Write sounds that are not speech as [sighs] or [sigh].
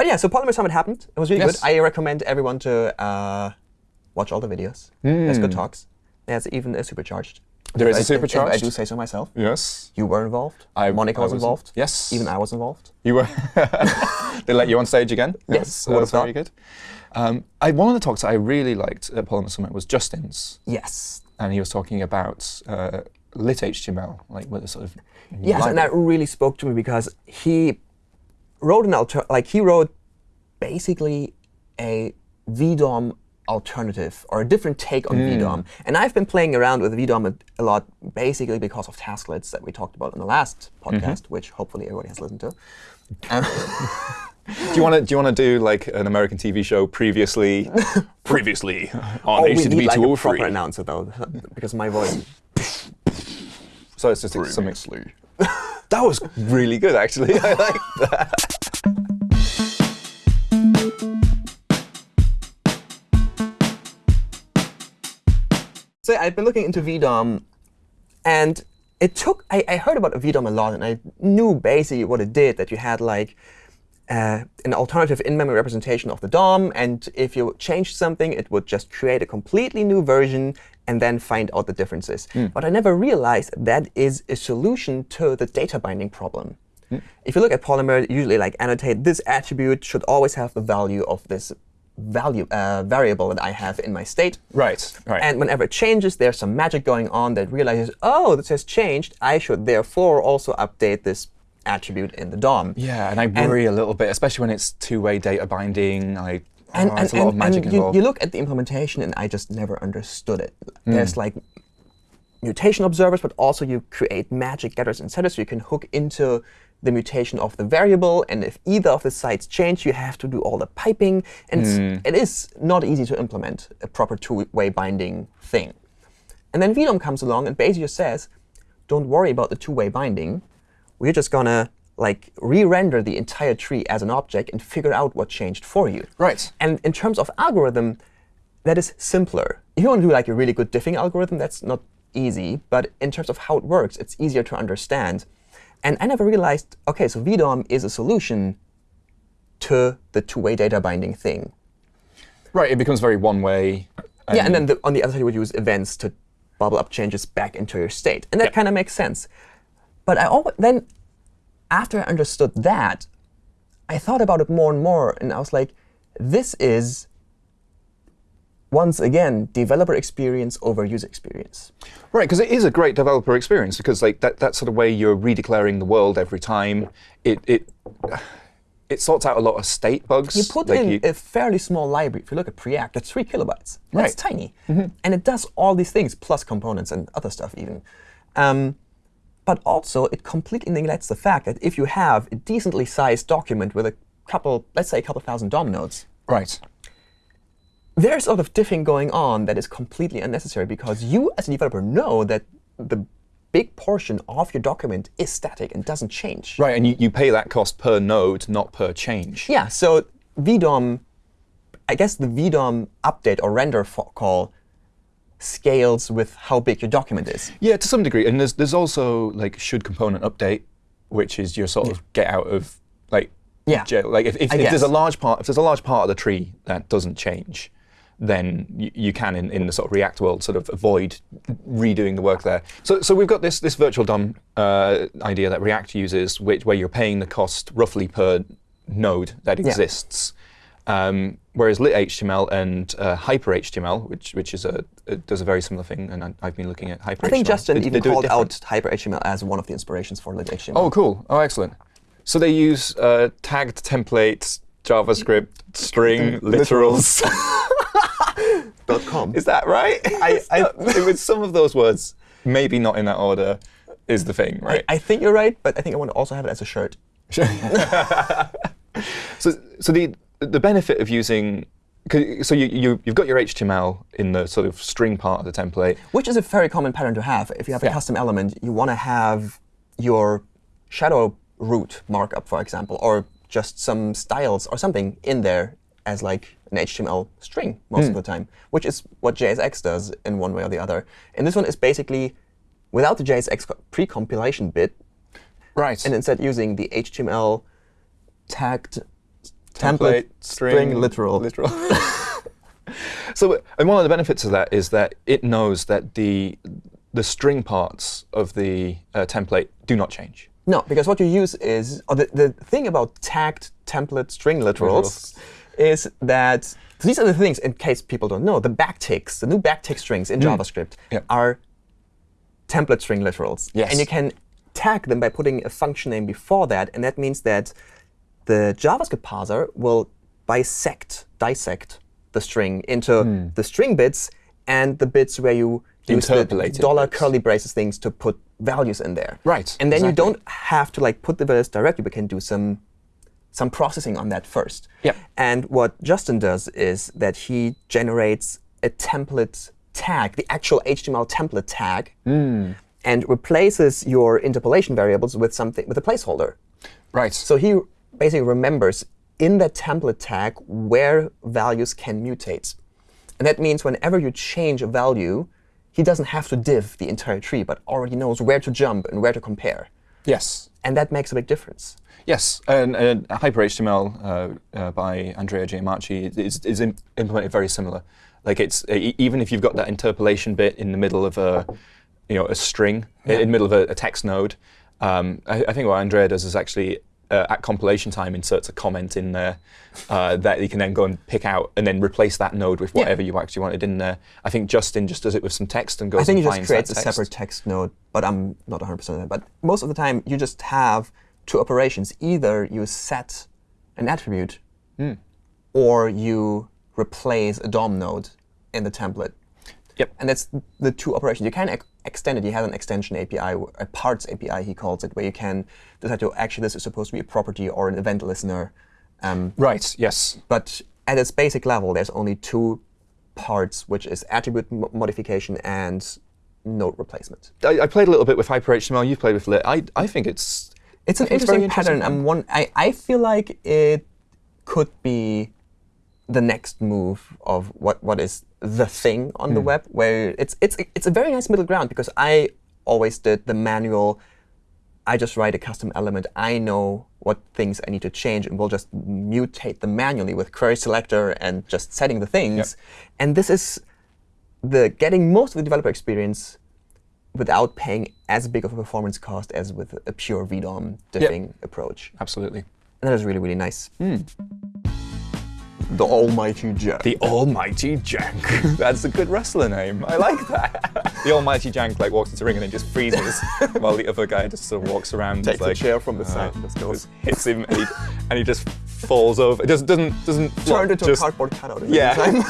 But yeah, so Polymer Summit happened. It was really Yes. good. I recommend everyone to uh, watch all the videos. There's good talks. There's even a supercharged. There is a If I- I do say so myself. Yes. You were involved. I- Monica I was was- involved. yes. Even I was involved. You were. [laughs] they let you on stage again. Yes, That's, who would've very good. Um, I, one of the talks I really liked at Polymer Summit was Justin's, Yes. and he was talking about uh, lit HTML, like with a sort of Yes, and that really spoke to me because he wrote an alter like he wrote basically a VDOM alternative or a different take on VDOM. And I've been playing around with VDOM a, a lot, basically because of tasklets that we talked about in the last podcast, which hopefully everybody has listened to. [laughs] Um, Do you want to do you want to do like an American TV show previously? [laughs] previously on oh, we HTTP need like a 203. proper announcer though, because my voice. So it's just like something. That was really good, actually. [laughs] I like that. So I've been looking into VDOM, and it took. I, I heard about VDOM a lot, and I knew basically what it did. That you had like uh, an alternative in-memory representation of the DOM, and if you changed something, it would just create a completely new version and then find out the differences. But I never realized that is a solution to the data binding problem. If you look at Polymer, usually like annotate this attribute should always have the value of this value uh, variable that I have in my state. Right, right. And whenever it changes, there's some magic going on that realizes, oh, this has changed. I should therefore also update this attribute in the DOM. yeah, and I worry a little bit, especially when it's two-way data binding. I And, oh, and, a lot of magic and you, involved. you look at the implementation, and I just never understood it. Hmm. There's like mutation observers, but also you create magic getters and setters. So you can hook into the mutation of the variable. And if either of the sites change, you have to do all the piping. And Hmm. it is not easy to implement a proper two-way binding thing. And then VDOM comes along and basically just says, don't worry about the two-way binding. We're just going to like re-render the entire tree as an object and figure out what changed for you. Right. And in terms of algorithm, that is simpler. If you want to do like a really good diffing algorithm, that's not easy. But in terms of how it works, it's easier to understand. And I never realized, OK, so VDOM is a solution to the two-way data binding thing. Right, it becomes very one-way. yeah, and then the, on the other side, you would use events to bubble up changes back into your state. And that Yeah. kind of makes sense. But I always, then, after I understood that, I thought about it more and more. And I was like, this is, once again, developer experience over user experience. Right, because it is a great developer experience because like that, that sort of way you're redeclaring the world every time. It it [sighs] it sorts out a lot of state bugs. You put like in you- a fairly small library. If you look at Preact, it's three kilobytes. That's Right. tiny. And it does all these things, plus components and other stuff even. Um, but also, it completely neglects the fact that if you have a decently sized document with a couple, let's say a couple thousand DOM nodes, right. There's a lot of diffing going on that is completely unnecessary because you, as a developer, know that the big portion of your document is static and doesn't change. Right, and you, you pay that cost per node, not per change. Yeah, so VDOM, I guess the VDOM update or render call scales with how big your document is. Yeah, to some degree. And there's there's also like should component update, which is your sort of get out of like Yeah. jail. Like if, if, if there's a large part if there's a large part of the tree that doesn't change, then you, you can in, in the sort of React world sort of avoid redoing the work there. So so we've got this this virtual DOM uh, idea that React uses, which where you're paying the cost roughly per node that exists. Um, whereas lit HTML and uh, hyper HTML, which which is a, does a very similar thing, and I, I've been looking at hyper. I think HTML. Justin They- they even it called out HyperHTML as one of the inspirations for lit HTML. Oh, cool. Oh, excellent. So they use uh, tagged templates, JavaScript, string, literals. [laughs] is that right? I, I, [laughs] it was some of those words, maybe not in that order, is the thing, right? I think you're right, but I think I want to also have it as a shirt. [laughs] So, so the the benefit of using so you, you you've got your HTML in the sort of string part of the template. Which is a very common pattern to have. If you have a Yeah. custom element, you want to have your shadow root markup, for example, or just some styles or something in there as like an HTML string most of the time, which is what JSX does in one way or the other. And this one is basically without the JSX co- pre-compilation bit, Right. and instead using the HTML tagged Template, string, literal. literal. [laughs] so, and one of the benefits of that is that it knows that the the string parts of the uh, template do not change. No, because what you use is the, the thing about tagged template string literals, is that these are the things, in case people don't know, the backticks, the new backtick strings in mm. JavaScript Yep. are template string literals. Yes. And you can tag them by putting a function name before that, and that means that the JavaScript parser will bisect, dissect the string into hmm. the string bits and the bits where you use the dollar bits. curly braces things to put values in there. Right, And then you don't have to like put the values directly, but can do some some processing on that first. Yep. And what Justin does is that he generates a template tag, the actual HTML template tag, Hmm. and replaces your interpolation variables with something with a placeholder. Right. So he basically remembers in that template tag where values can mutate. And that means whenever you change a value, he doesn't have to diff the entire tree, but already knows where to jump and where to compare. Yes. And that makes a big difference. Yes, and, and HyperHTML uh, uh, by Andrea Giammarchi is, is im- implemented very similar. Like it's e- even if you've got that interpolation bit in the middle of a, you know, a string in the middle of a, a text node. Um, I, I think what Andrea does is actually uh, at compilation time inserts a comment in there uh, that you can then go and pick out and then replace that node with whatever you actually wanted in there. I think Justin just does it with some text and goes I think he just finds creates a separate text node, but I'm not 100% on that. But most of the time, you just have two operations. Either you set an attribute, Hmm. or you replace a DOM node in the template. Yep. And that's the two operations. You can ex extend it. You have an extension API, a parts API, he calls it, where you can decide to actually this is supposed to be a property or an event listener. Um, Right. Yes. but at its basic level, there's only two parts, which is attribute mo- modification and node replacement. I, I played a little bit with HyperHTML. You've played with Lit. I, I think it's It's an it's very interesting pattern. I'm one. I, I feel like it could be the next move of what, what is the thing on the hmm. web, where it's it's it's a very nice middle ground because I always did the manual. I just write a custom element. I know what things I need to change, and we'll just mutate them manually with query selector and just setting the things. And this is the getting most of the developer experience without paying as big of a performance cost as with a pure VDOM diffing approach. absolutely. And that is really, really nice. Hmm. The almighty Jack. The Almighty Jank. [laughs] That's a good wrestler name. I like that. [laughs] the Almighty Jank like walks into the ring and then just freezes, [laughs] while the other guy just sort of walks around. Takes and a chair from the uh, side and just goes. hits him, and he, and he just falls over. It doesn't doesn't doesn't Turned into just, a cardboard cutout. Yeah.